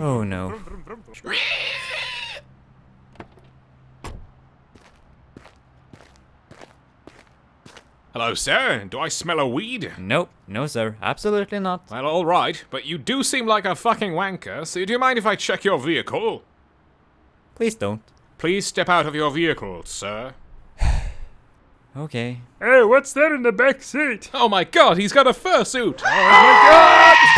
Oh no. Hello, sir. Do I smell a weed? Nope, no sir, absolutely not. Well, alright, but you do seem like a fucking wanker, so do you mind if I check your vehicle? Please don't. Please step out of your vehicle, sir. Okay. Hey, what's that in the back seat? Oh my god, he's got a fursuit! Oh my god!